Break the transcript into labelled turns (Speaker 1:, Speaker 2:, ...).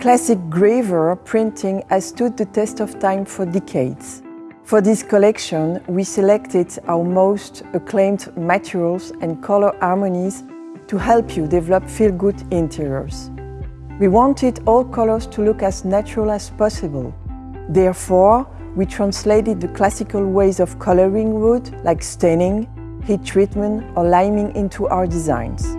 Speaker 1: Classic gravure printing has stood the test of time for decades. For this collection, we selected our most acclaimed materials and color harmonies to help you develop feel-good interiors. We wanted all colors to look as natural as possible. Therefore, we translated the classical ways of coloring wood, like staining, heat treatment or liming into our designs.